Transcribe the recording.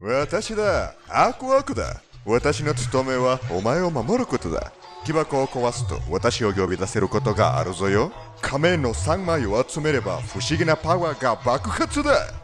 私だ。アークワークだ。私の務めはお前を守ることだ。木箱を壊すと私を呼び出せることがあるぞよ。仮面の3枚を集めれば不思議なパワーが爆発だ。